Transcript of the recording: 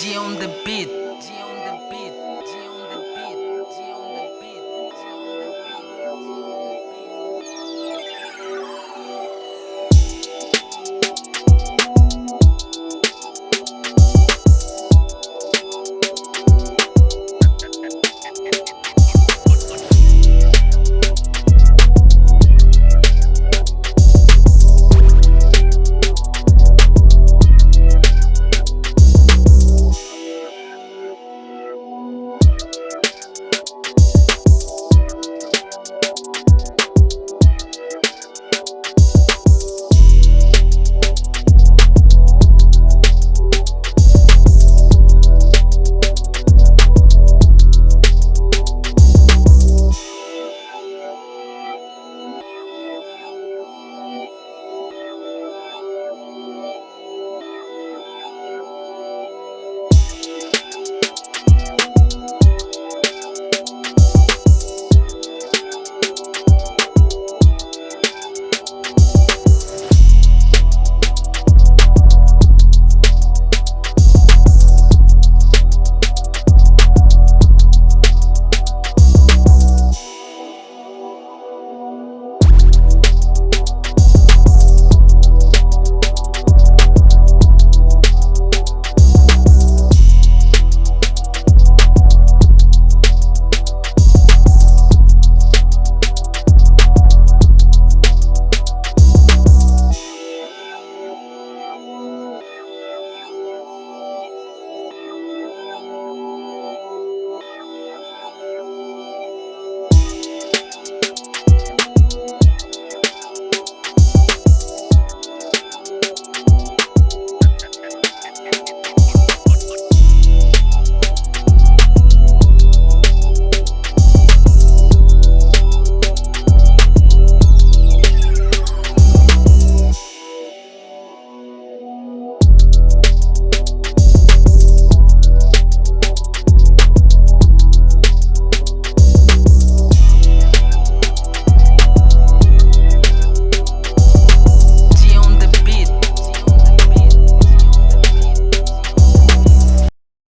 G on the beat. G on the beat.